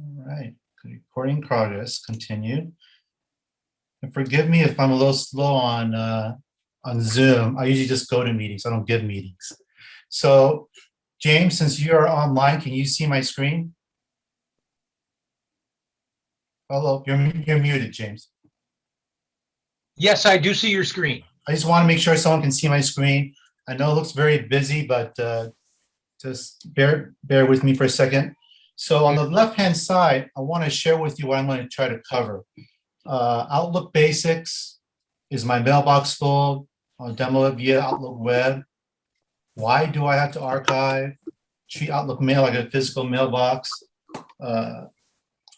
All right, recording progress, continue. And forgive me if I'm a little slow on, uh, on Zoom. I usually just go to meetings. I don't give meetings. So James, since you are online, can you see my screen? Hello, you're, you're muted, James. Yes, I do see your screen. I just want to make sure someone can see my screen. I know it looks very busy, but uh, just bear, bear with me for a second. So on the left-hand side, I want to share with you what I'm going to try to cover. Uh, Outlook Basics is my mailbox full. I'll demo it via Outlook Web. Why do I have to archive? Treat Outlook Mail like a physical mailbox. Uh,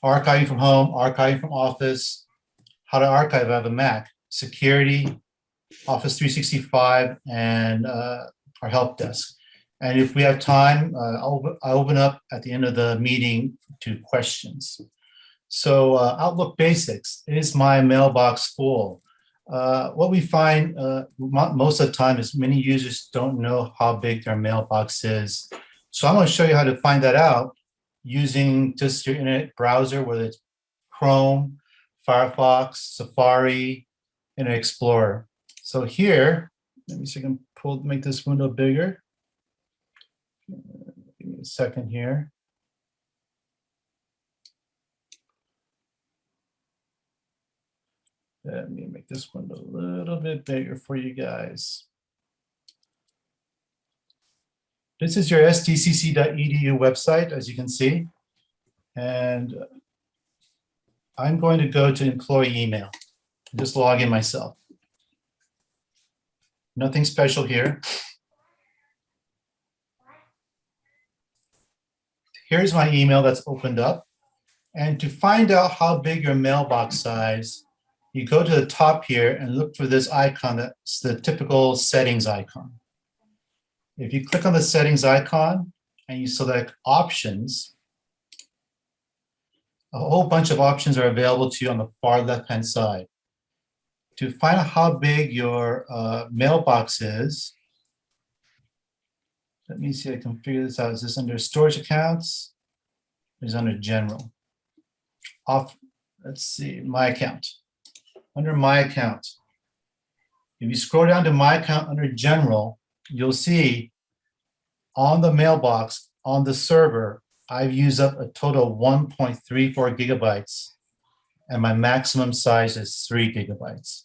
archiving from home, archiving from office. How to archive, I have a Mac. Security, Office 365, and uh, our help desk. And if we have time, uh, I'll, I'll open up at the end of the meeting to questions. So uh, Outlook Basics is my mailbox full. Uh, what we find uh, most of the time is many users don't know how big their mailbox is. So I'm to show you how to find that out using just your internet browser, whether it's Chrome, Firefox, Safari, Internet Explorer. So here, let me see if I can pull, make this window bigger. Give me a second here. Let me make this one a little bit bigger for you guys. This is your sdccd.edu website, as you can see. And I'm going to go to employee email. Just log in myself. Nothing special here. Here's my email that's opened up. And to find out how big your mailbox size, you go to the top here and look for this icon that's the typical settings icon. If you click on the settings icon and you select options, a whole bunch of options are available to you on the far left-hand side. To find out how big your uh, mailbox is, let me see, I can figure this out. Is this under storage accounts? Is under general? Off, let's see, my account. Under my account. If you scroll down to my account under general, you'll see on the mailbox, on the server, I've used up a total of 1.34 gigabytes and my maximum size is three gigabytes.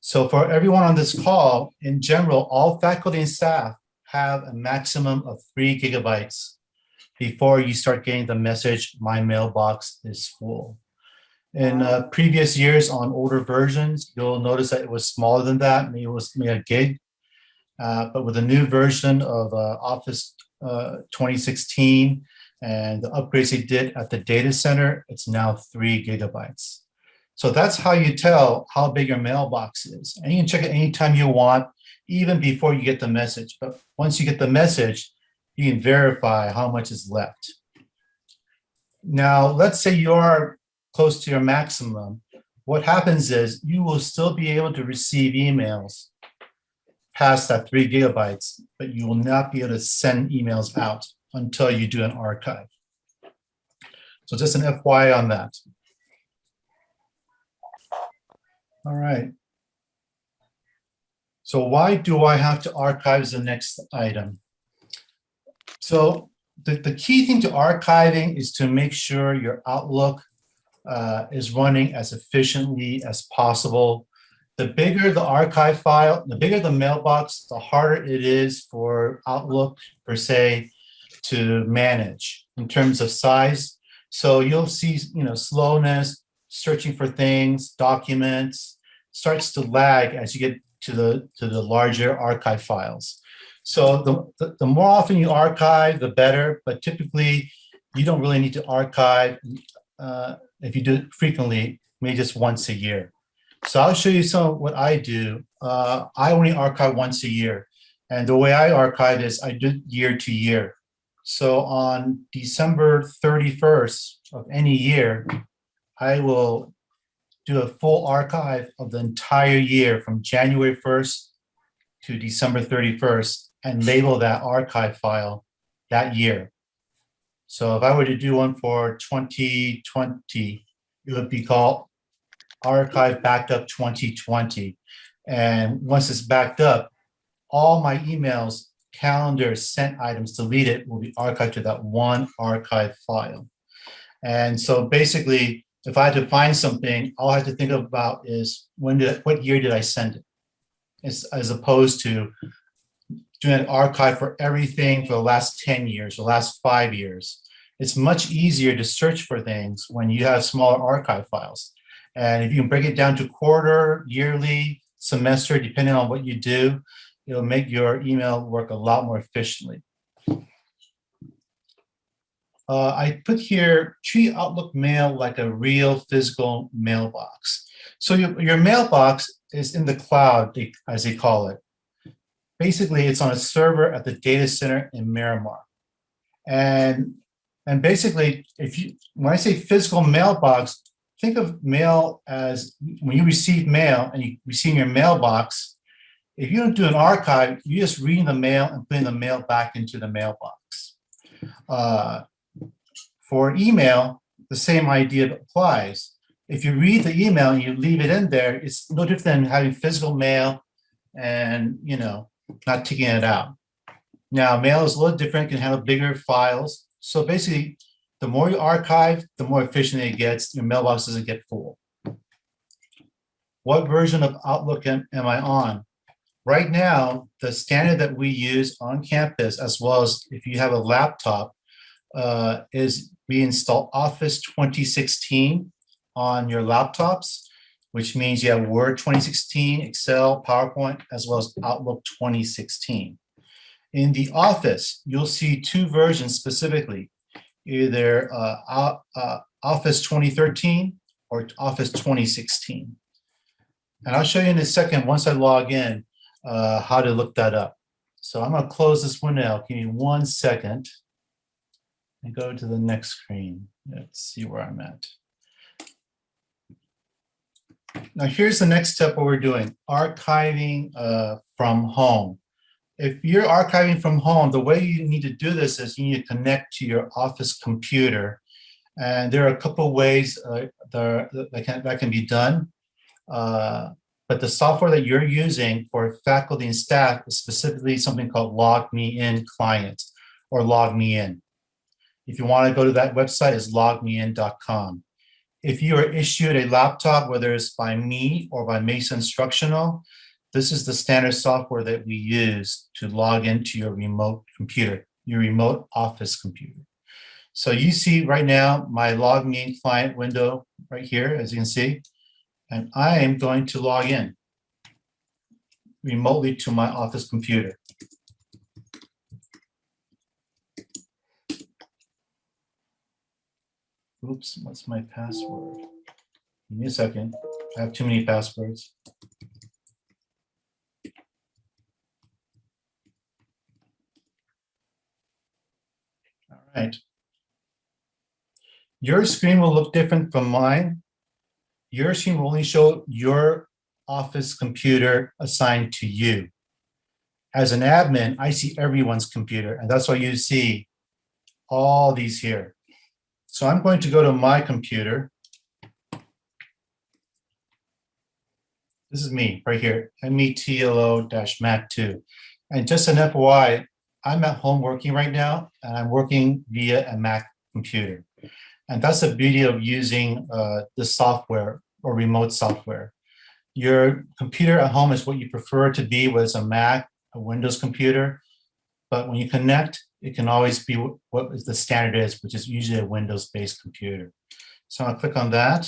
So for everyone on this call, in general, all faculty and staff have a maximum of three gigabytes before you start getting the message, my mailbox is full. In uh, previous years on older versions, you'll notice that it was smaller than that, maybe it was maybe a gig. Uh, but with the new version of uh, Office uh, 2016 and the upgrades they did at the data center, it's now three gigabytes. So that's how you tell how big your mailbox is. And you can check it anytime you want, even before you get the message. But once you get the message, you can verify how much is left. Now, let's say you are close to your maximum. What happens is you will still be able to receive emails past that three gigabytes, but you will not be able to send emails out until you do an archive. So just an FYI on that. All right. So why do I have to archive the next item? So the, the key thing to archiving is to make sure your Outlook uh, is running as efficiently as possible. The bigger the archive file, the bigger the mailbox, the harder it is for Outlook per se to manage in terms of size. So you'll see, you know, slowness, searching for things, documents, starts to lag as you get to the to the larger archive files. So the, the, the, more often you archive, the better, but typically you don't really need to archive uh, if you do it frequently, maybe just once a year. So I'll show you some of what I do. Uh, I only archive once a year. And the way I archive is I do year to year. So on December 31st of any year, I will do a full archive of the entire year from January 1st to December 31st and label that archive file that year. So if I were to do one for 2020, it would be called archive backup 2020. And once it's backed up, all my emails, calendars, sent items deleted will be archived to that one archive file. And so basically, if I had to find something, all I have to think about is when did, what year did I send it? As, as opposed to doing an archive for everything for the last 10 years, the last five years. It's much easier to search for things when you have smaller archive files. And if you can break it down to quarter, yearly, semester, depending on what you do, it'll make your email work a lot more efficiently. Uh, I put here, treat Outlook Mail like a real physical mailbox. So your, your mailbox is in the cloud, as they call it. Basically, it's on a server at the data center in Miramar. And, and basically, if you, when I say physical mailbox, think of mail as when you receive mail and you receive your mailbox, if you don't do an archive, you just reading the mail and putting the mail back into the mailbox. Uh, for email, the same idea applies. If you read the email and you leave it in there, it's no different than having physical mail and, you know, not taking it out. Now, mail is a little different, can handle bigger files. So basically, the more you archive, the more efficient it gets, your mailbox doesn't get full. What version of Outlook am, am I on? Right now, the standard that we use on campus, as well as if you have a laptop, uh, is we install Office 2016 on your laptops, which means you have Word 2016, Excel, PowerPoint, as well as Outlook 2016. In the Office, you'll see two versions specifically, either uh, uh, Office 2013 or Office 2016. And I'll show you in a second, once I log in, uh, how to look that up. So I'm gonna close this window. Give me one second and go to the next screen. Let's see where I'm at. Now, here's the next step what we're doing, archiving uh, from home. If you're archiving from home, the way you need to do this is you need to connect to your office computer. And there are a couple ways uh, that, that, can, that can be done. Uh, but the software that you're using for faculty and staff is specifically something called Log Me In Client or Log Me In. If you want to go to that website, it's logmein.com. If you are issued a laptop, whether it's by me or by Mesa Instructional, this is the standard software that we use to log into your remote computer, your remote office computer. So you see right now my Log Me In client window right here, as you can see, and I am going to log in remotely to my office computer. Oops, what's my password? Give me a second. I have too many passwords. All right. Your screen will look different from mine. Your screen will only show your office computer assigned to you. As an admin, I see everyone's computer, and that's why you see all these here. So I'm going to go to my computer. This is me right here, METLO-MAC2. And just an FYI, I'm at home working right now, and I'm working via a Mac computer. And that's the beauty of using uh, the software or remote software. Your computer at home is what you prefer to be, whether it's a Mac, a Windows computer. But when you connect, it can always be what the standard is, which is usually a Windows-based computer. So I'll click on that.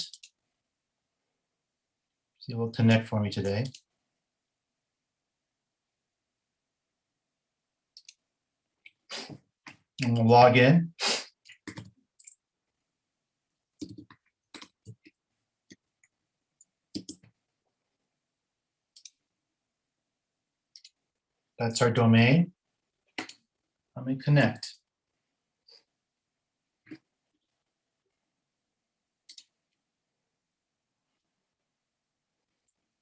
See, it will connect for me today. And we'll log in. That's our domain. Let me connect.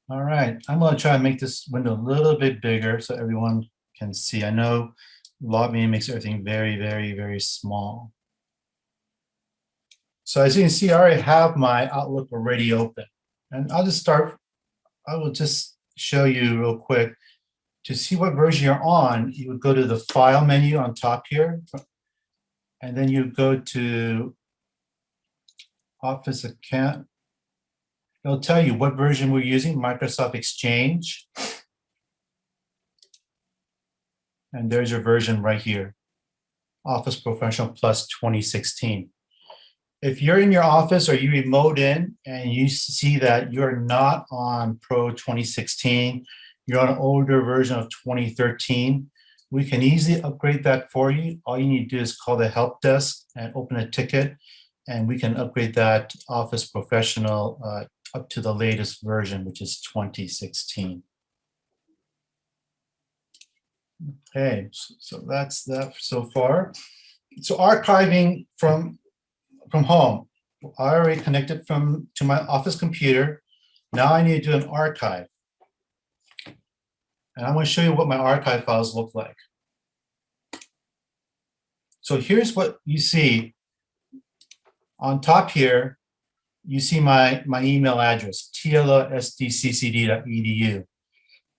All right, I'm gonna try and make this window a little bit bigger so everyone can see. I know Log Me In makes everything very, very, very small. So as you can see, I already have my Outlook already open. And I'll just start, I will just show you real quick. To see what version you're on, you would go to the File menu on top here. And then you go to Office Account. It'll tell you what version we're using, Microsoft Exchange. And there's your version right here. Office Professional Plus 2016. If you're in your office or you remote in and you see that you're not on Pro 2016, you're on an older version of 2013, we can easily upgrade that for you. All you need to do is call the help desk and open a ticket, and we can upgrade that Office Professional uh, up to the latest version, which is 2016. Okay, so so that's that so far. So archiving from, from home. I already connected from, to my office computer. Now I need to do an archive. And I'm going to show you what my archive files look like. So here's what you see. On top here, you see my, my email address, tlsdccd.edu.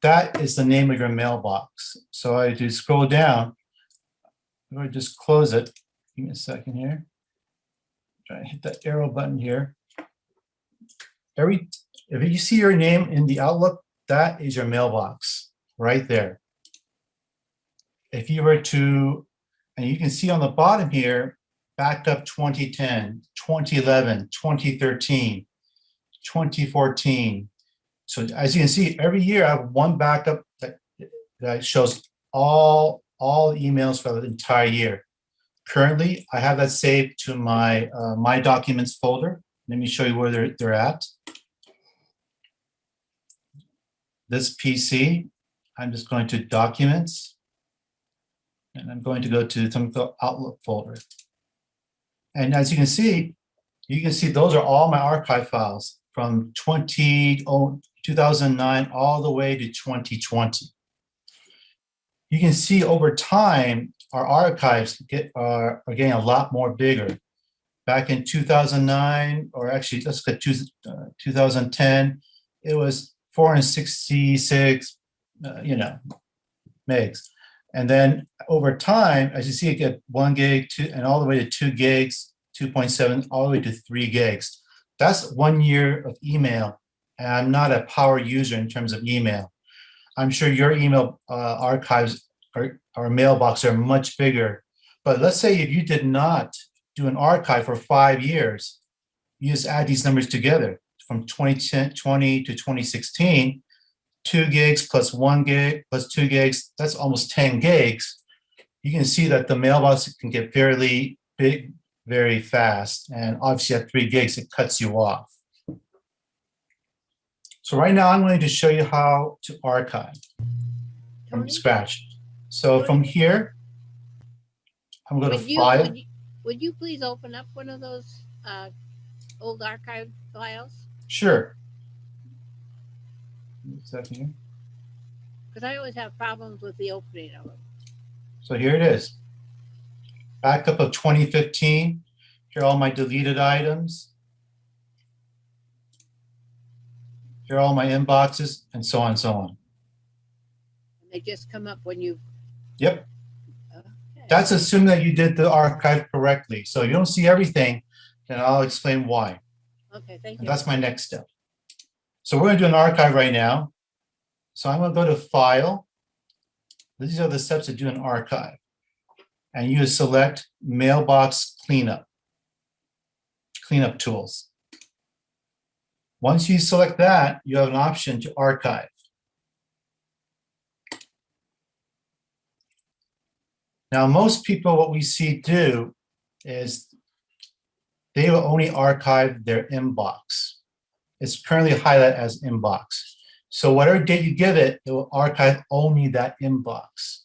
That is the name of your mailbox. So I do scroll down. I'm going to just close it. Give me a second here. Try to hit that arrow button here. Every, if you see your name in the Outlook, that is your mailbox right there. If you were to, and you can see on the bottom here, backup 2010, 2011, 2013, 2014. So as you can see, every year I have one backup that, that shows all, all emails for the entire year. Currently, I have that saved to my, uh, my documents folder. Let me show you where they're, they're at. This PC, I'm just going to Documents. And I'm going to go to some Outlook folder. And as you can see, you can see those are all my archive files from 20, oh, 2009 all the way to 2020. You can see over time, our archives get are, are getting a lot more bigger. Back in 2009, or actually, let's get to uh, 2010, it was 466, uh, you know, megs. And then over time, as you see, it get one gig two, and all the way to two gigs, 2.7, all the way to three gigs. That's one year of email. And I'm not a power user in terms of email. I'm sure your email uh, archives or, or mailbox are much bigger. But let's say if you did not do an archive for five years, you just add these numbers together from 2020 to 2016, two gigs plus one gig plus two gigs, that's almost 10 gigs. You can see that the mailbox can get fairly big very fast. And obviously at three gigs, it cuts you off. So right now I'm going to show you how to archive from scratch. So from here, I'm going to Would you, file. would you, would you please open up one of those, uh, old archive files? Sure. A second here. Cause I always have problems with the opening of them. So here it is. Backup of 2015. Here are all my deleted items. Here are all my inboxes and so on and so on. And they just come up when you. Yep, okay. that's assume that you did the archive correctly. So if you don't see everything, then I'll explain why. Okay, thank And you. that's my next step. So we're gonna do an archive right now. So I'm gonna go to File. These are the steps to do an archive. And you select Mailbox Cleanup. Cleanup Tools. Once you select that, you have an option to archive. Now, most people, what we see do is they will only archive their inbox. It's currently highlighted as inbox. So whatever date you give it, it will archive only that inbox.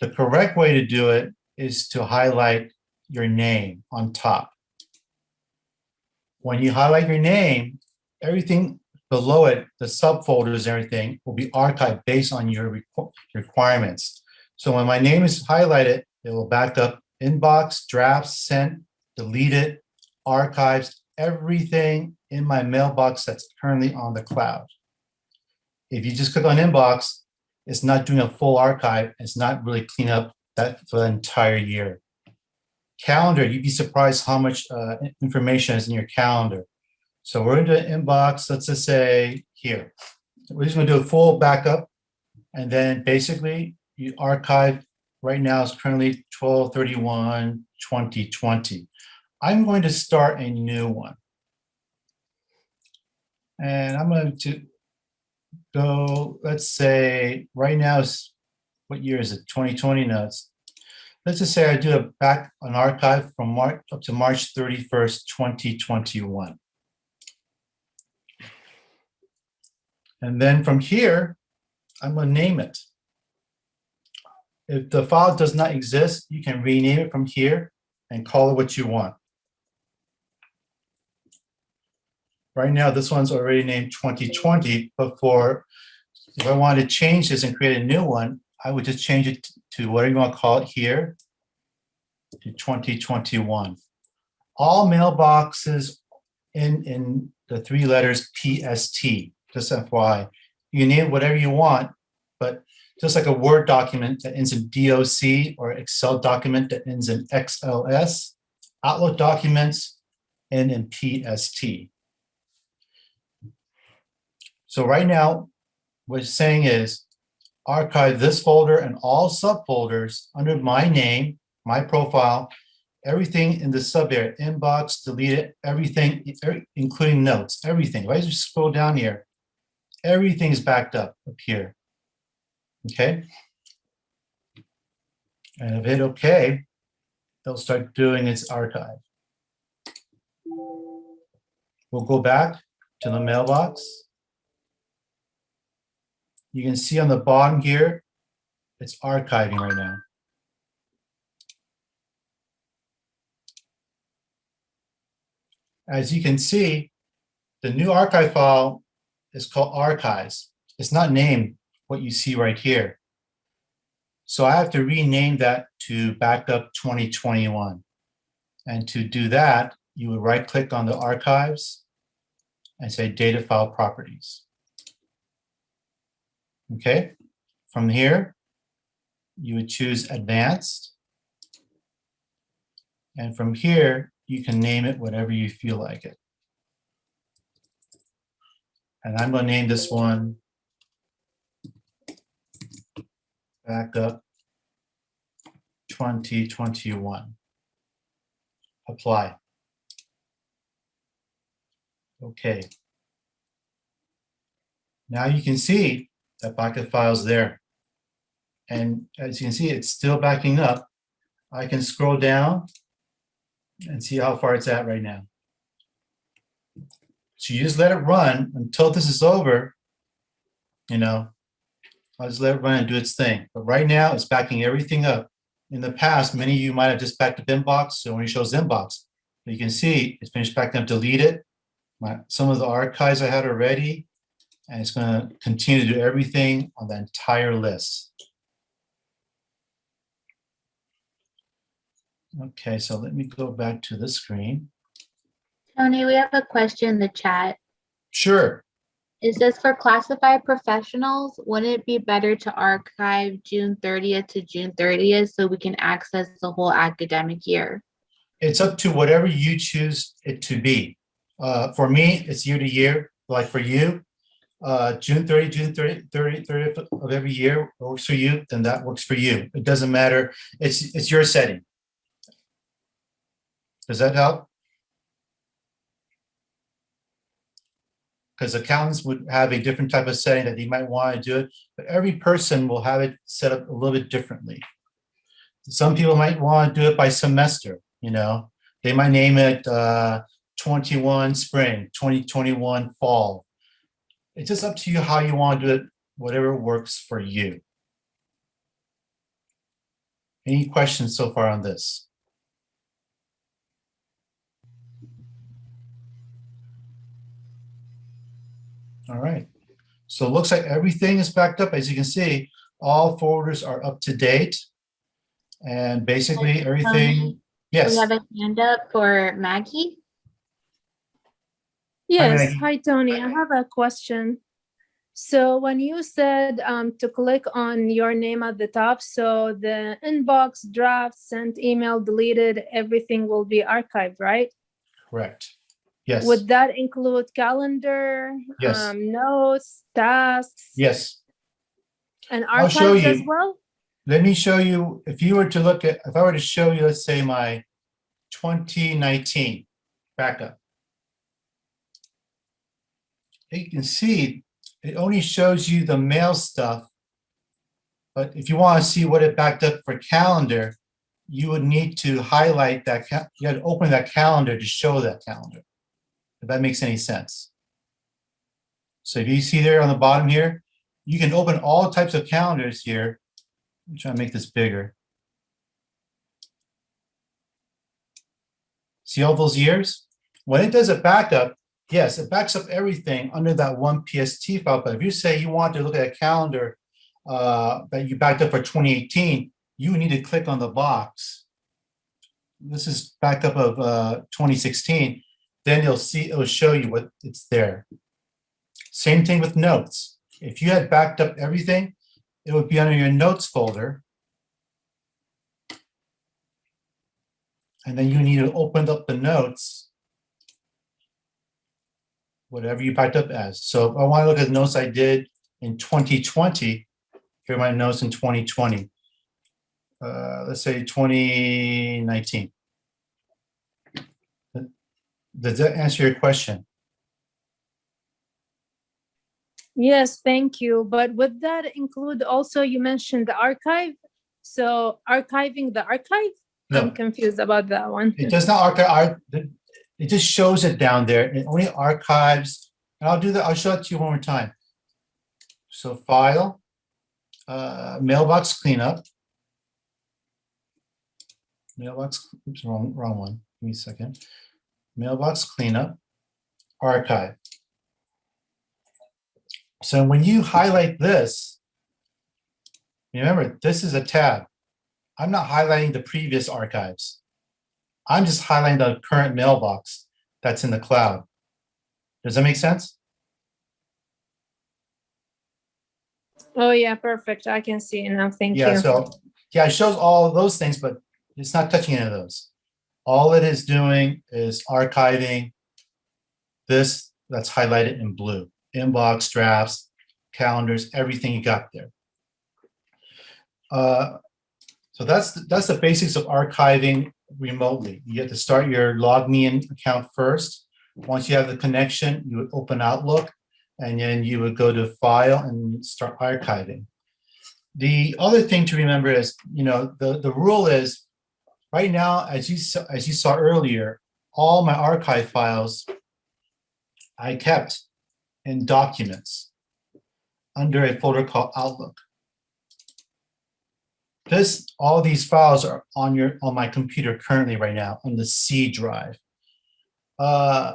The correct way to do it is to highlight your name on top. When you highlight your name, everything below it, the subfolders everything will be archived based on your requ- requirements. So when my name is highlighted, it will back up inbox, drafts, sent, deleted, archives everything in my mailbox that's currently on the cloud. If you just click on inbox, it's not doing a full archive. It's not really clean up that for the entire year. Calendar, you'd be surprised how much uh, information is in your calendar. So we're into inbox, let's just say here. We're just gonna do a full backup. And then basically you archive, right now is currently 1231 2020. I'm going to start a new one. And I'm going to go, let's say, right now is, what year is it? 2020 notes. Let's just say I do a back an archive from March up to March 31st, 2021. And then from here, I'm going to name it. If the file does not exist, you can rename it from here and call it what you want. Right now, this one's already named 2020, but for, if I wanted to change this and create a new one, I would just change it to whatever you want to call it here, to 2021. All mailboxes in, in the three letters PST, just FYI. You name whatever you want, but just like a Word document that ends in DOC or Excel document that ends in XLS, Outlook documents end in PST. So right now, what it's saying is archive this folder and all subfolders under my name, my profile, everything in the sub area, inbox, delete it, everything, er- including notes, everything. If I just scroll down here, everything is backed up up here. Okay. And if hit OK, it'll start doing its archive. We'll go back to the mailbox. You can see on the bottom here, it's archiving right now. As you can see, the new archive file is called archives. It's not named what you see right here. So I have to rename that to backup 2021. And to do that, you would right click on the archives and say data file properties. Okay, from here, you would choose advanced. And from here, you can name it whatever you feel like it. And I'm going to name this one backup 2021. Apply. Okay. Now you can see that backup file is there. And as you can see, it's still backing up. I can scroll down and see how far it's at right now. So you just let it run until this is over, you know, I'll just let it run and do its thing. But right now, it's backing everything up. In the past, many of you might have just backed up inbox, so when it shows inbox, you can see it's finished backing up, deleted. My, some of the archives I had already, and it's gonna continue to do everything on the entire list. Okay, so let me go back to the screen. Tony, we have a question in the chat. Sure, Is this for classified professionals? Wouldn't it be better to archive June thirtieth to June thirtieth so we can access the whole academic year? it's up to whatever you choose it to be. Uh, for me, it's year to year, like for you, uh, June 30, June 30, 30, 30th of every year works for you, then that works for you. It doesn't matter. It's, it's your setting. Does that help? Because accountants would have a different type of setting that they might want to do it, but every person will have it set up a little bit differently. Some people might want to do it by semester, you know, they might name it uh, 21 spring, 2021 fall. It's just up to you how you want to do it, whatever works for you. Any questions so far on this? All right, so it looks like everything is backed up. As you can see, all folders are up to date. And basically um, everything, We yes, We have a hand up for Maggie. Yes, hi Tony, I have a question. So when you said um, to click on your name at the top, so the inbox, draft, sent, email, deleted, everything will be archived, right? Correct. Yes, Would that include calendar, Yes. um, notes, tasks, yes. and I'll show archives as well? Let me show you, if you were to look at, if I were to show you, let's say my 2019 backup. You can see it only shows you the mail stuff. But if you want to see what it backed up for calendar, you would need to highlight that, you had to open that calendar to show that calendar. If that makes any sense. So if you see there on the bottom here, you can open all types of calendars here. I'm trying to make this bigger. See all those years? When it does a backup, yes, it backs up everything under that one PST file. But if you say you want to look at a calendar uh, that you backed up for 2018, you need to click on the box. This is backup of uh, 2016. Then you'll see, it'll show you what it's there. Same thing with notes. If you had backed up everything, it would be under your notes folder. And then you need to open up the notes. Whatever you backed up as. So if I want to look at the notes I did in 2020, here are my notes in 2020. Uh, let's say 2019. Does that answer your question? Yes, thank you. But would that include also, you mentioned the archive? So archiving the archive? I'm confused about that one. it does not archive, ar- it just shows it down there. It only archives, and I'll do that, I'll show it to you one more time. So file, uh, mailbox cleanup. Mailbox, oops, wrong, wrong one. Give me a second. Mailbox cleanup, archive. So when you highlight this, remember, this is a tab. I'm not highlighting the previous archives. I'm just highlighting the current mailbox that's in the cloud. Does that make sense? Oh, yeah, perfect. I can see it now. Thank Yeah, you. so, yeah, it shows all of those things, but it's not touching any of those. All it is doing is archiving this that's highlighted in blue, inbox, drafts, calendars, everything you got there. Uh, So that's, that's the basics of archiving remotely. You have to start your LogMeIn account first. Once you have the connection, you would open Outlook, and then you would go to File and start archiving. The other thing to remember is, you know, the, the rule is, right now, as you, saw- as you saw earlier, all my archive files I kept in documents under a folder called Outlook. This, all these files are on your, on my computer currently right now on the C drive. Uh,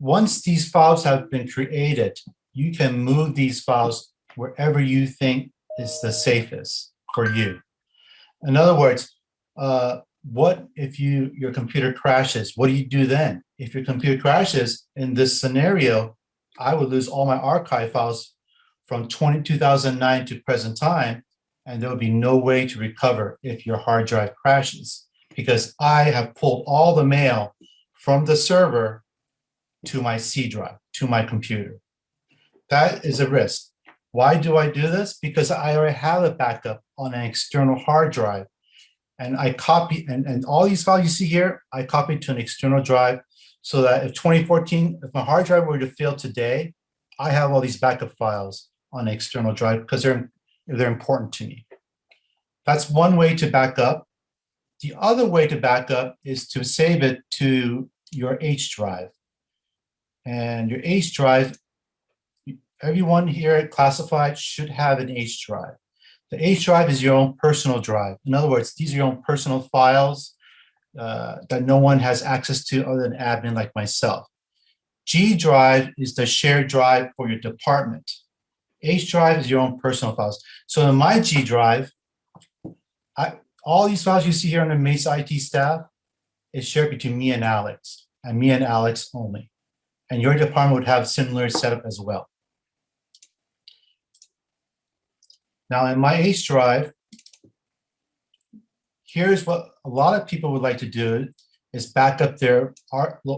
Once these files have been created, you can move these files wherever you think is the safest for you. In other words, uh, what if you your computer crashes? What do you do then? If your computer crashes in this scenario, I would lose all my archive files from 20, 2009 to present time, and there would be no way to recover if your hard drive crashes because I have pulled all the mail from the server to my C drive, to my computer. That is a risk. Why do I do this? Because I already have a backup on an external hard drive. And I copy, and, and all these files you see here, I copy to an external drive so that if 2014, if my hard drive were to fail today, I have all these backup files on an external drive because they're, they're important to me. That's one way to back up. The other way to back up is to save it to your H drive. And your H drive, everyone here at Classified should have an H drive. The H drive is your own personal drive. In other words, these are your own personal files uh, that no one has access to other than admin like myself. G drive is the shared drive for your department. H drive is your own personal files. So in my G drive, I, all these files you see here on the Mesa IT staff is shared between me and Alex, and me and Alex only. And your department would have similar setup as well. Now in my H drive, here's what a lot of people would like to do is back up their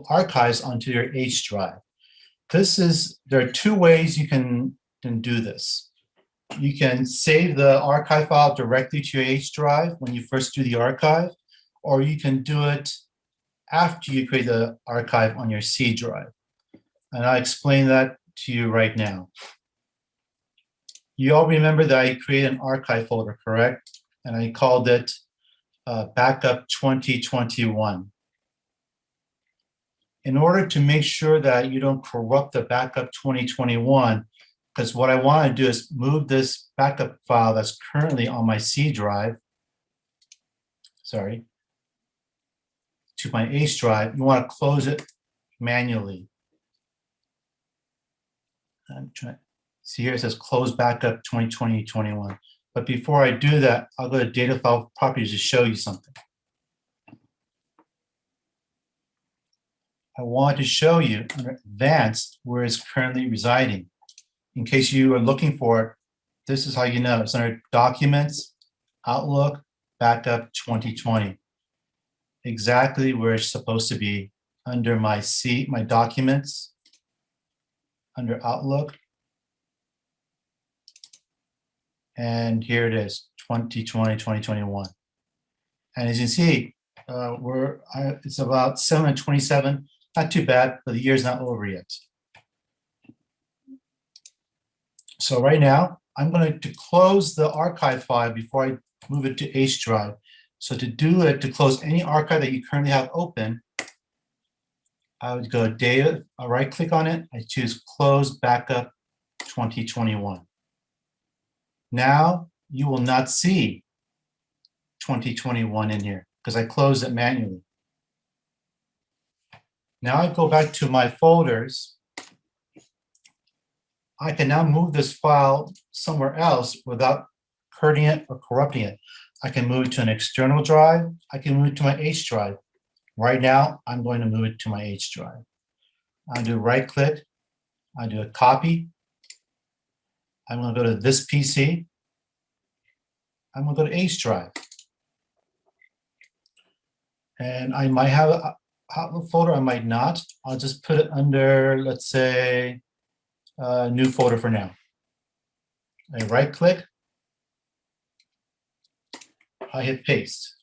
archives onto your H drive. This is, there are two ways you can, can do this. You can save the archive file directly to your H drive when you first do the archive, or you can do it after you create the archive on your C drive. And I'll explain that to you right now. You all remember that I created an archive folder, correct? And I called it uh, Backup 2021. In order to make sure that you don't corrupt the Backup 2021, because what I want to do is move this backup file that's currently on my C drive, sorry, to my H drive, you want to close it manually. I'm trying, see here it says close backup 2020, 21. But before I do that, I'll go to data file properties to show you something. I want to show you under advanced where it's currently residing. In case you are looking for it, this is how you know. It's under documents, Outlook, backup 2020. Exactly where it's supposed to be under my C, my documents, under Outlook. And here it is, 2020, 2021. And as you can see, uh, we're, I- it's about 727, not too bad, but the year's not over yet. So right now, I'm going to close the archive file before I move it to H drive. So to do it, to close any archive that you currently have open, I would go data, uh, I right click on it, I choose close backup 2021. Now you will not see 2021 in here because I closed it manually. Now I go back to my folders. I can now move this file somewhere else without hurting it or corrupting it. I can move it to an external drive. I can move it to my H drive. Right now, I'm going to move it to my H drive. I do right click. I do a copy. I'm going to go to this PC. I'm going to go to H drive. And I might have a folder, I might not. I'll just put it under, let's say, uh, new folder for now. I right click. I hit paste.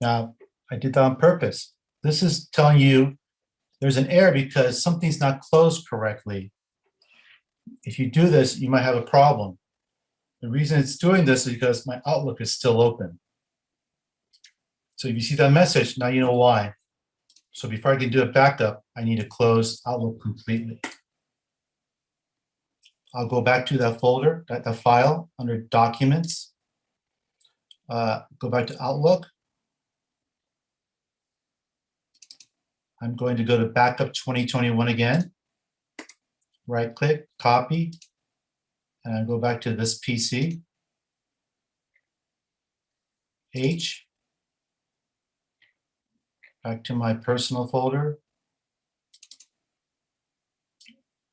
Now, I did that on purpose. This is telling you there's an error because something's not closed correctly. If you do this, you might have a problem. The reason it's doing this is because my Outlook is still open. So if you see that message, now you know why. So before I can do a backup, I need to close Outlook completely. I'll go back to that folder, that, file under Documents. Uh, go back to Outlook. I'm going to go to Backup 2021 again. Right click, copy, and I go back to this PC. H. Back to my personal folder.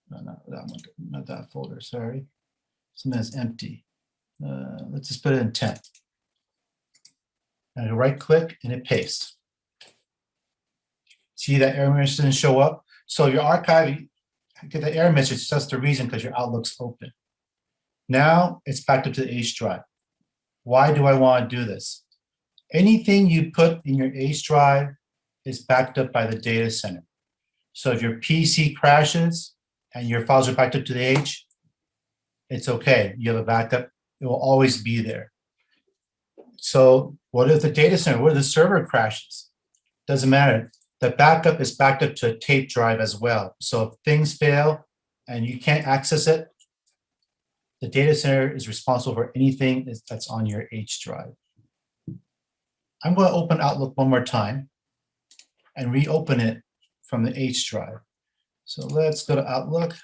No, not that one, not that folder, sorry. Something that's empty. Uh, let's just put it in 10. And I right click and it pastes. See that error message didn't show up? So your archive, get the error message, that's the reason because your Outlook's open. Now it's backed up to the H drive. Why do I want to do this? Anything you put in your H drive is backed up by the data center. So if your PC crashes and your files are backed up to the H, it's okay. You have a backup. It will always be there. So what if the data center, what if the server crashes? Doesn't matter. The backup is backed up to a tape drive as well. So if things fail and you can't access it, the data center is responsible for anything that's on your H drive. I'm going to open Outlook one more time and reopen it from the H drive. So let's go to Outlook.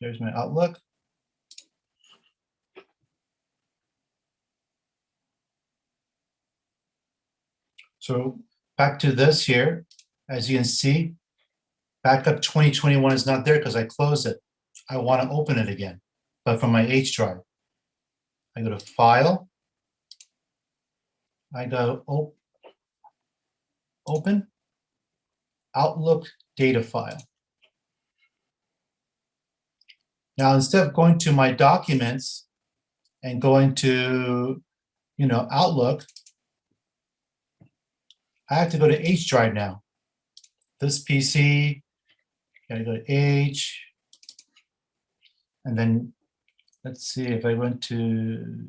There's my Outlook. So back to this here, as you can see, backup 2021 is not there because I closed it. I want to open it again, but from my H drive. I go to File. I go op- Open. Outlook data file. Now, instead of going to my documents and going to, you know, Outlook, I have to go to H drive now. This PC, gotta go to H. And then, let's see if I went to,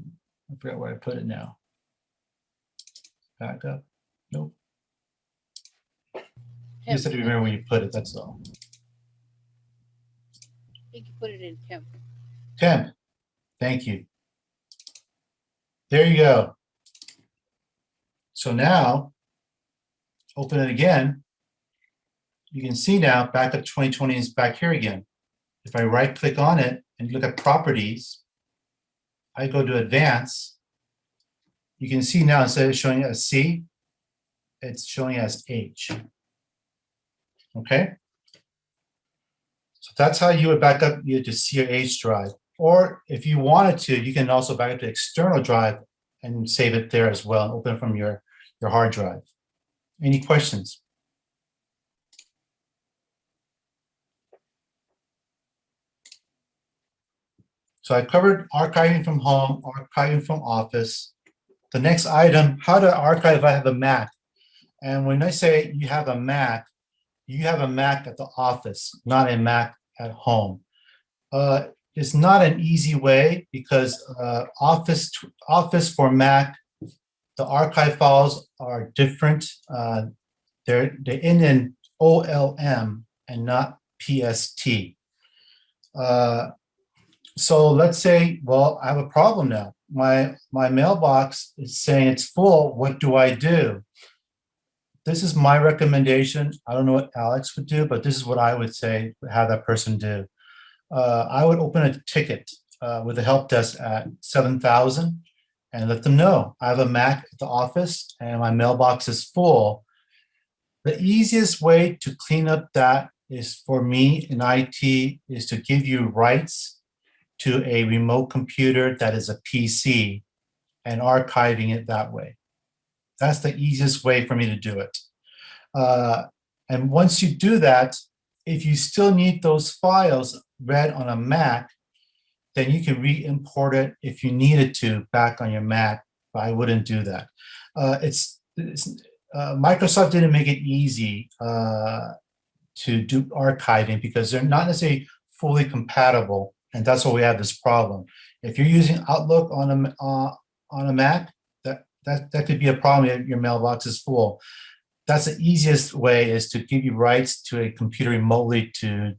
I forgot where I put it now. Back up, nope, just have to remember when you put it, that's all. I think you put it in temp. Temp, thank you. There you go. So now, open it again. You can see now backup 2020 is back here again. If I right click on it and look at properties, I go to advance. You can see now instead of showing as C, it's showing as H. Okay? So that's how you would back up you to C drive. Or if you wanted to, you can also back up to external drive and save it there as well, and open from your, your hard drive. Any questions? So I covered archiving from home, archiving from office. The next item, how to archive if I have a Mac. And when I say you have a Mac, you have a Mac at the office, not a Mac at home. Uh, it's not an easy way because uh, Office Office for Mac, the archive files are different. Uh, they're they end in OLM and not PST. Uh, so let's say, well, I have a problem now. My my mailbox is saying it's full. What do I do? This is my recommendation. I don't know what Alex would do, but this is what I would say, have that person do. Uh, I would open a ticket uh, with the help desk at 7,000 and let them know I have a Mac at the office and my mailbox is full. The easiest way to clean up that is for me in IT is to give you rights to a remote computer that is a PC and archiving it that way. That's the easiest way for me to do it. Uh, and once you do that, if you still need those files read on a Mac, then you can re-import it if you needed to back on your Mac, but I wouldn't do that. Uh, it's, it's uh, Microsoft didn't make it easy uh, to do archiving because they're not necessarily fully compatible, and that's why we have this problem. If you're using Outlook on a, uh, on a Mac, that, that could be a problem if your mailbox is full. That's the easiest way is to give you rights to a computer remotely to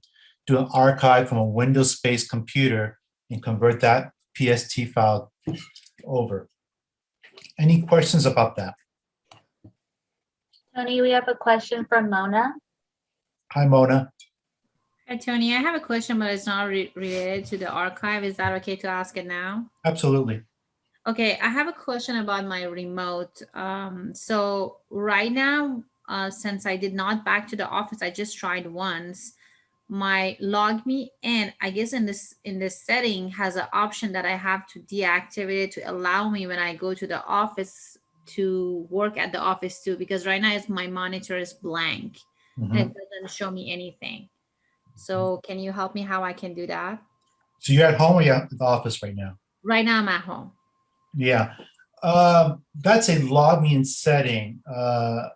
do an archive from a Windows-based computer and convert that PST file over. Any questions about that? Tony, we have a question from Mona. Hi, Mona. Hi, Tony. I have a question, but it's not re- related to the archive. Is that okay to ask it now? Absolutely. Okay, I have a question about my remote. Um, so right now, uh, since I did not back to the office, I just tried once. My log me in, I guess in this in this setting has an option that I have to deactivate it to allow me when I go to the office to work at the office too. Because right now, it's my monitor is blank and Mhm. it doesn't show me anything. So can you help me how I can do that? So you're at home or you're at the office right now? Right now, I'm at home. Yeah, um, that's a login setting. Uh,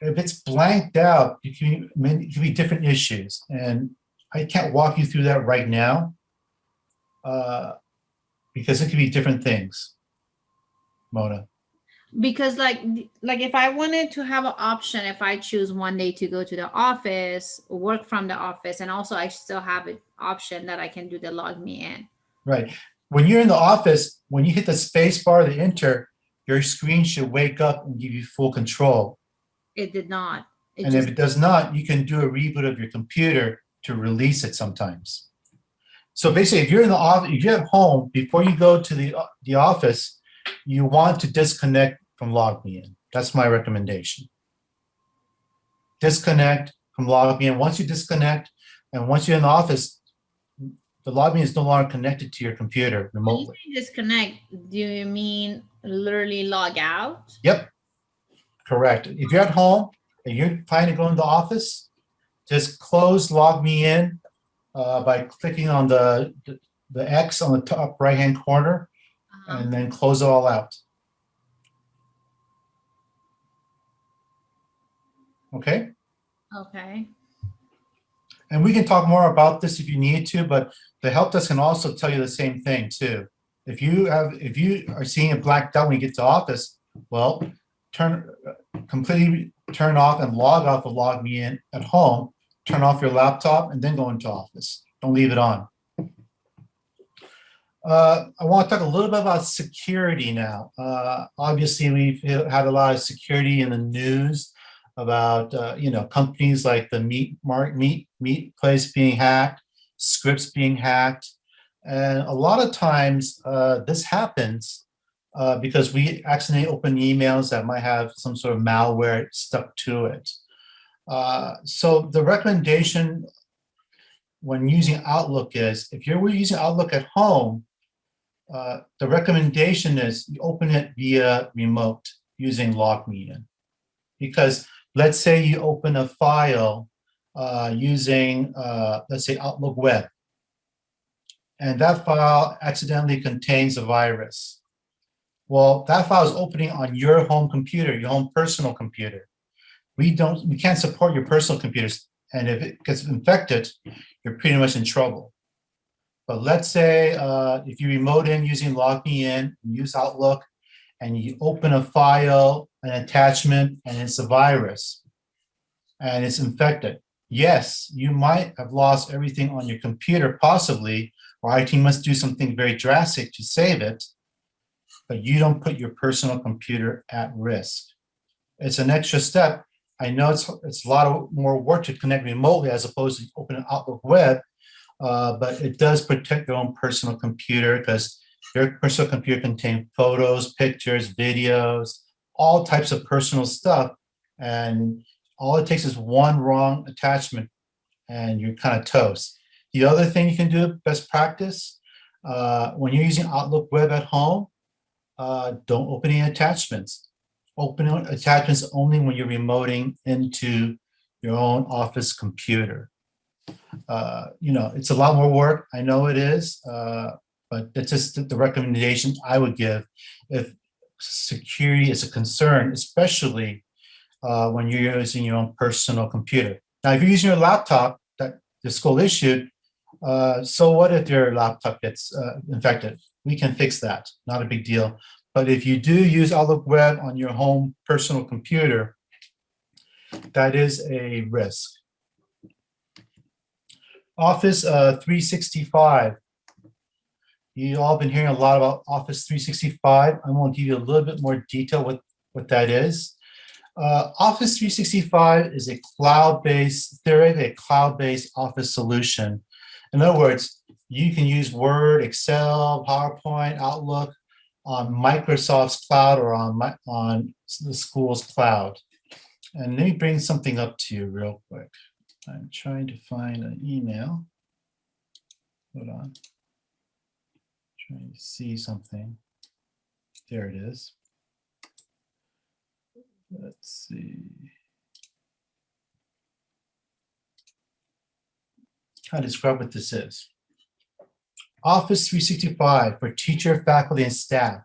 if it's blanked out, it can, it can be different issues, and I can't walk you through that right now uh, because it could be different things. Mona, because like like if i wanted to have an option if i choose one day to go to the office work from the office and also i still have an option that i can do the log me in right? When you're in the office, when you hit the space bar, the enter, your screen should wake up and give you full control. it did not it And if it does not, you can do a reboot of your computer to release it sometimes. So basically, if you're in the office, if you're at home, before you go to the, the office, you want to disconnect from log in That's my recommendation. Disconnect from logging in. Once you disconnect, and once you're in the office, the login is no longer connected to your computer When you remotely. say disconnect, do you mean literally log out? Yep, correct. If you're at home and you're planning to go into the office, just close log me in uh, by clicking on the, the X on the top right-hand corner Uh-huh. and then close it all out. Okay, Okay, and we can talk more about this if you need to, but the help desk can also tell you the same thing too. If you have, if you are seeing a black dot when you get to office, well, turn, completely turn off and log off of log me in at home, turn off your laptop and then go into office. Don't leave it on. Uh, I want to talk a little bit about security now. Uh, obviously, we've had a lot of security in the news about, uh, you know, companies like the meat mark meat meat place being hacked, Scripps being hacked. And a lot of times uh, this happens uh, because we accidentally open emails that might have some sort of malware stuck to it. Uh, so the recommendation when using Outlook is if you're using Outlook at home, uh, the recommendation is you open it via remote using LogMeIn. Because let's say you open a file uh, using, uh, let's say Outlook Web, and that file accidentally contains a virus. Well, that file is opening on your home computer, your home personal computer. We don't, we can't support your personal computers. And if it gets infected, you're pretty much in trouble. But let's say uh, if you remote in using LogMeIn, use Outlook, and you open a file, an attachment, and it's a virus, and it's infected. Yes, you might have lost everything on your computer, possibly, or IT must do something very drastic to save it, but you don't put your personal computer at risk. It's an extra step. I know it's, it's a lot of more work to connect remotely as opposed to open an Outlook web, uh, but it does protect your own personal computer because your personal computer contains photos, pictures, videos, all types of personal stuff. And all it takes is one wrong attachment and you're kind of toast. The other thing you can do, best practice, uh, when you're using Outlook web at home, uh, don't open any attachments. Open attachments only when you're remoting into your own office computer. Uh, you know, it's a lot more work. I know it is, uh, but it's just the recommendation I would give if security is a concern, especially uh, when you're using your own personal computer. Now, if you're using your laptop that the school issued, uh, so what if your laptop gets uh, infected? We can fix that, not a big deal. But if you do use Outlook Web on your home personal computer, that is a risk. Office uh, 365. You all been hearing a lot about Office 365. I'm going to give you a little bit more detail what, what that is. Uh, Office 365 is a cloud-based, theoretically a cloud-based Office solution. In other words, you can use Word, Excel, PowerPoint, Outlook on Microsoft's cloud or on, my, on the school's cloud. And let me bring something up to you real quick. I'm trying to find an email. Hold on. Trying to see something. There it is. Let's see. How to describe what this is. Office 365 for teacher, faculty, and staff.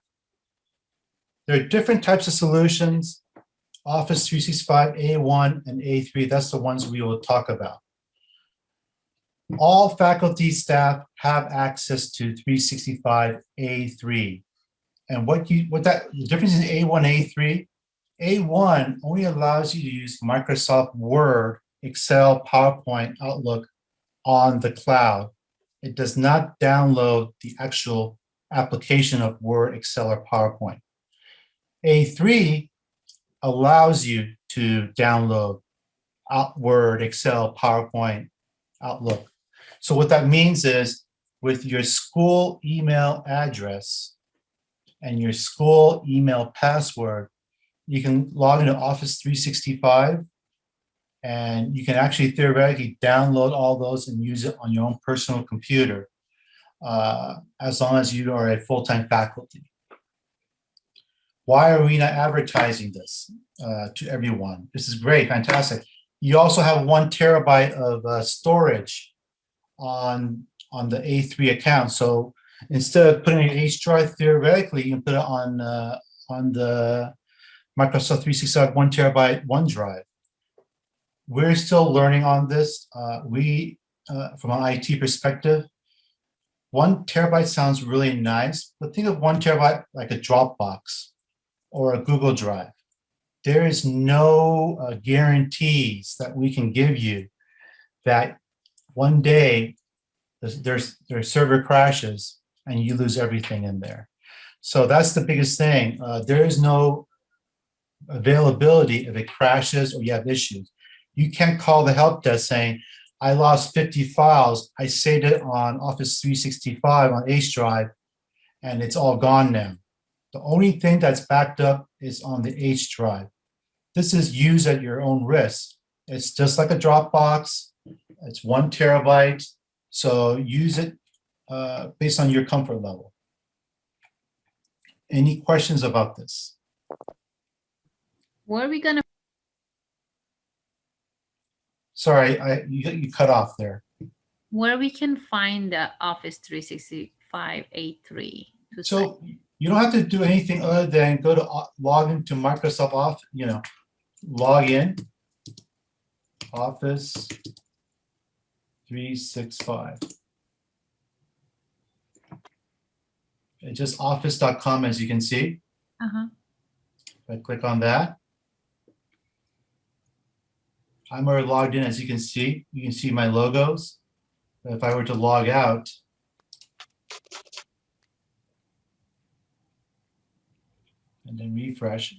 There are different types of solutions. Office 365 A1 and A3, that's the ones we will talk about. All faculty staff have access to 365 A3. And what you what that the difference in A1 A3, A1 only allows you to use Microsoft Word, Excel, PowerPoint, Outlook on the cloud. It does not download the actual application of Word, Excel, or PowerPoint. A3 allows you to download Word, Excel, PowerPoint, Outlook. So what that means is with your school email address and your school email password, you can log into Office 365 and you can actually theoretically download all those and use it on your own personal computer uh, as long as you are a full-time faculty. Why are we not advertising this uh, to everyone? This is great, fantastic. You also have one terabyte of uh, storage on, on the A3 account. So instead of putting in H drive theoretically, you can put it on, uh, on the Microsoft 365 one terabyte OneDrive. We're still learning on this. Uh, we, uh, from an IT perspective, one terabyte sounds really nice, but think of one terabyte like a Dropbox or a Google Drive. There is no uh, guarantees that we can give you that one day there's, their server crashes and you lose everything in there. So that's the biggest thing. Uh, there is no availability if it crashes or you have issues. You can't call the help desk saying, I lost 50 files. I saved it on Office 365 on H drive and it's all gone now. The only thing that's backed up is on the H drive. This is used at your own risk. It's just like a Dropbox. It's one terabyte. So use it uh, based on your comfort level. Any questions about this? Where are we gonna, Sorry, I, you, you cut off there. where we can find the Office 365 A3? to sign? So you don't have to do anything other than go to o- log into Microsoft Office, you know, log in. Office 365. It's just office.com as you can see. Uh-huh. If I click on that. I'm already logged in, as you can see. You can see my logos. If I were to log out, and then refresh.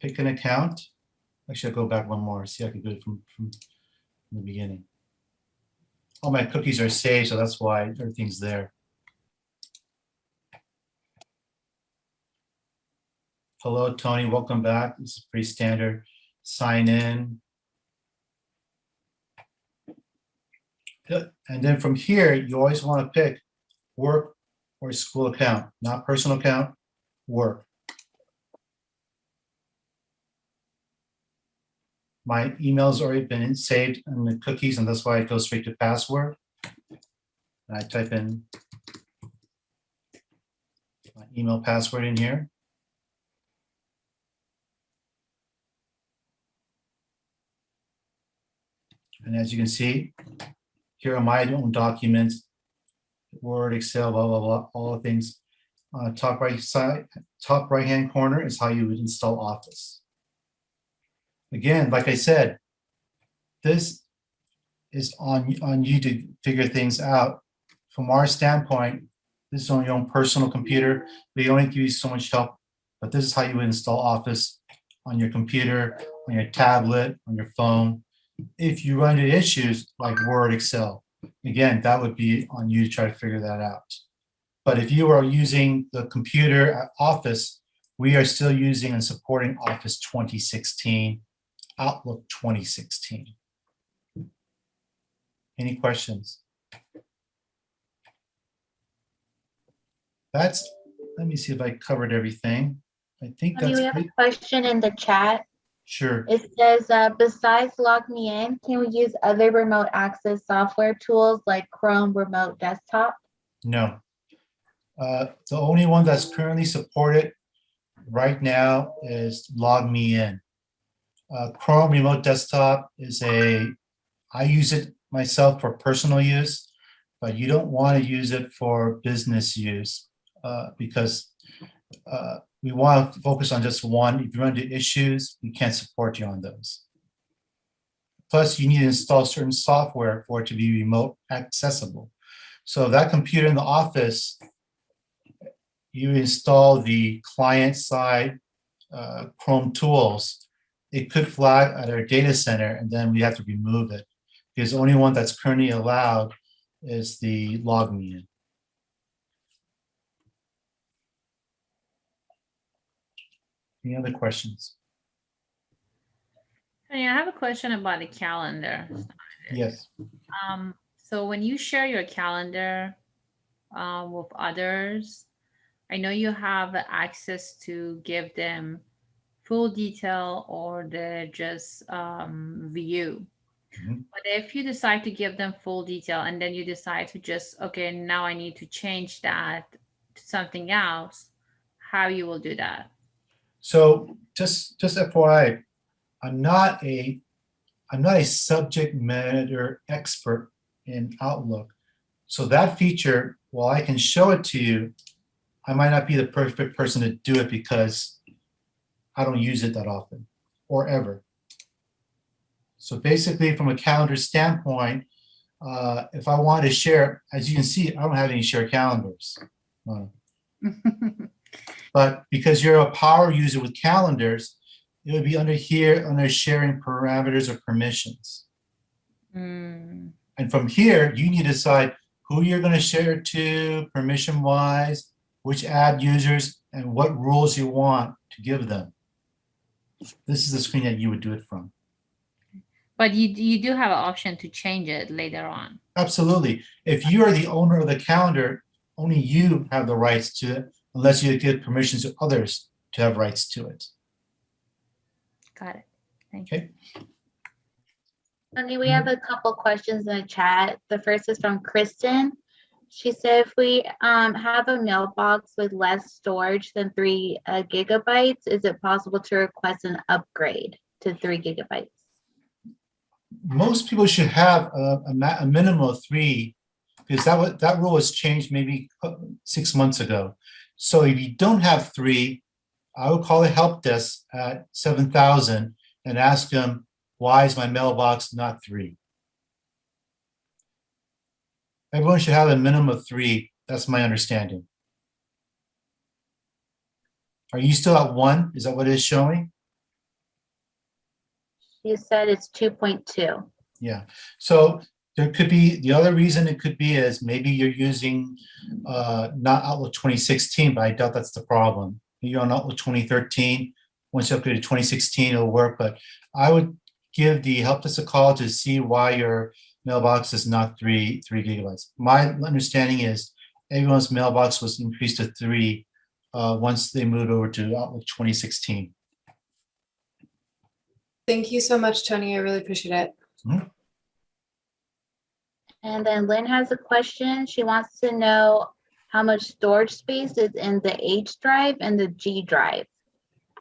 Pick an account. Actually, I'll go back one more, see I can do it from, from from the beginning. All my cookies are saved, so that's why everything's there. Hello, Tony, welcome back. This is pretty standard. Sign in. And then from here, you always want to pick work or school account, not personal account, work. My email's already been saved in the cookies, and that's why it goes straight to password. And I type in my email password in here. And as you can see, here are my own documents, Word, Excel, blah, blah, blah, all the things. Uh, top right side, top right-hand corner is how you would install Office. Again, like I said, this is on, on you to figure things out. From our standpoint, this is on your own personal computer. We only give you so much help, but this is how you would install Office on your computer, on your tablet, on your phone if you run into issues like Word, Excel, again, that would be on you to try to figure that out. But if you are using the computer at Office, we are still using and supporting Office 2016, Outlook 2016. Any questions? That's, let me see if I covered everything. I think that's we have a question in the chat. Sure. It says, uh, besides Log Me In, can we use other remote access software tools like Chrome Remote Desktop? No. Uh, The only one that's currently supported right now is Log Me In. Uh, Chrome Remote Desktop is a, I use it myself for personal use, but you don't want to use it for business use uh, because uh, we want to focus on just one. If you run into issues, we can't support you on those. Plus, you need to install certain software for it to be remote accessible. So that computer in the office, you install the client side uh, Chrome tools, it could flag at our data center and then we have to remove it. Because the only one that's currently allowed is the log me in. Any other questions? Tony, I have a question about the calendar. Yes. Um, so when you share your calendar uh, with others, I know you have access to give them full detail or the just um, view. Mhm. But if you decide to give them full detail and then you decide to just, okay, now I need to change that to something else, how you will do that? So just, just FYI, I'm not a, I'm not a subject matter expert in Outlook. So that feature, while I can show it to you, I might not be the perfect person to do it because I don't use it that often or ever. So basically, from a calendar standpoint, uh, if I want to share, as you can see, I don't have any shared calendars. Uh, but because you're a power user with calendars, it would be under here, under sharing parameters or permissions. Hmm, And from here, you need to decide who you're going to share it to, permission wise, which AD users, and what rules you want to give them. This is the screen that you would do it from. But you, you do have an option to change it later on. Absolutely. If you are the owner of the calendar, only you have the rights to it unless you give permissions to others to have rights to it. Got it. Thank you. Okay. Tony, we have a couple questions in the chat. The first is from Kristen. She said if we um, have a mailbox with less storage than three uh, gigabytes, is it possible to request an upgrade to three gigabytes? most people should have a, a, a minimum of three, because that that rule was changed maybe uh, six months ago. So if you don't have three, I would call the help desk at seven thousand and ask them, why is my mailbox not three? Everyone should have a minimum of three. That's my understanding. Are you still at one? Is that what it is showing? You said it's two point two. Yeah, so there could be, the other reason it could be is maybe you're using uh, not Outlook 2016, but I doubt that's the problem. You're on Outlook 2013. Once you upgrade to 2016, it'll work, but I would give the help desk a call to see why your mailbox is not three, three gigabytes. My understanding is everyone's mailbox was increased to three uh, once they moved over to Outlook 2016. Thank you so much, Tony. I really appreciate it. And then Lynn has a question. She wants to know how much storage space is in the H drive and the G drive.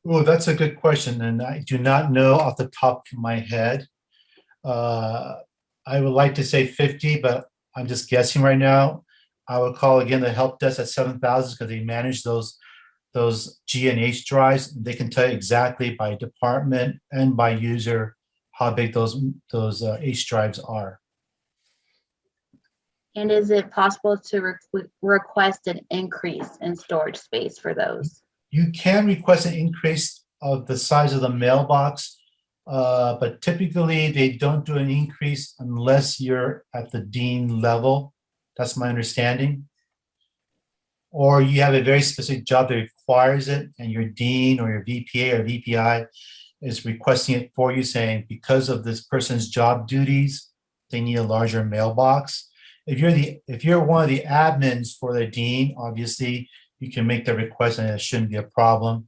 Oh, that's a good question, and I do not know off the top of my head. Uh, I would like to say 50, but I'm just guessing right now. I would call again the help desk at 7,000 because they manage those those G and H drives. They can tell you exactly by department and by user how big those those uh, H drives are. And is it possible to re- request an increase in storage space for those? You can request an increase of the size of the mailbox, uh, but typically they don't do an increase unless you're at the dean level. That's my understanding. Or you have a very specific job that requires it and your dean or your VPA or VPI is requesting it for you saying, because of this person's job duties, they need a larger mailbox. If you're the, if you're one of the admins for the dean, obviously you can make the request and it shouldn't be a problem.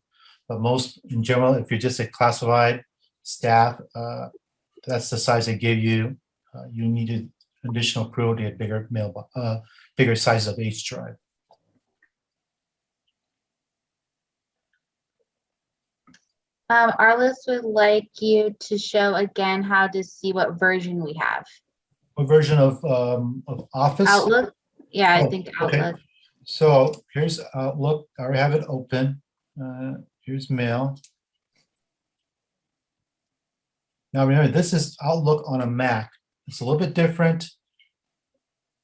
But most, in general, if you're just a classified staff, uh, that's the size they give you. Uh, you needed additional approval to get bigger mailbox, uh, bigger size of H drive. Um, Arliss would like you to show again how to see what version we have. What version of, um, of Office? Outlook? Yeah, I Oh, think okay. Outlook. So here's Outlook, I already have it open. Uh, here's Mail. Now remember, this is Outlook on a Mac. It's a little bit different.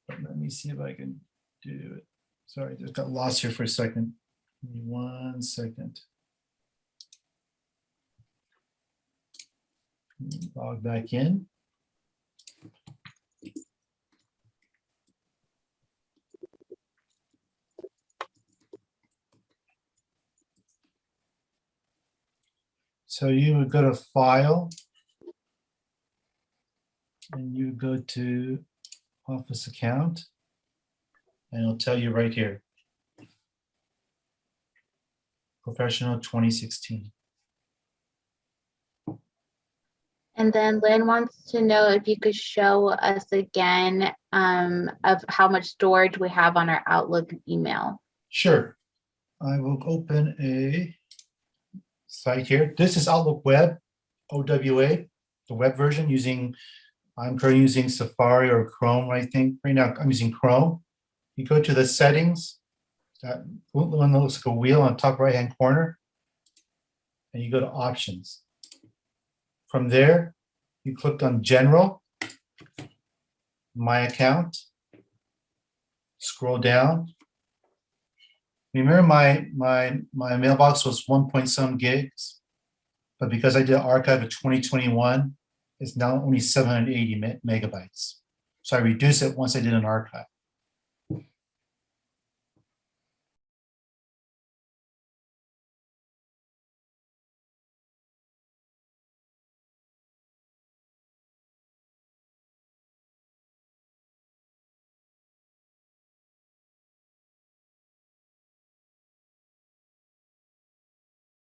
Let me see if I can do it. Sorry, just got lost here for a second. One second. Log back in. So you would go to File, and you go to Office Account. And it'll tell you right here. Professional 2016. And then Lynn wants to know if you could show us again um, of how much storage we have on our Outlook email. Sure. I will open a site here. This is Outlook Web, OWA, the web version using, I'm currently using Safari or Chrome, I think. Right now, I'm using Chrome. You go to the settings, that one that looks like a wheel on top right-hand corner, and you go to options. From there, you click on General, My Account, scroll down, Remember my, my, my mailbox was one point some gigs? But because I did archive of 2021, it's now only 780 me- megabytes. So I reduced it once I did an archive.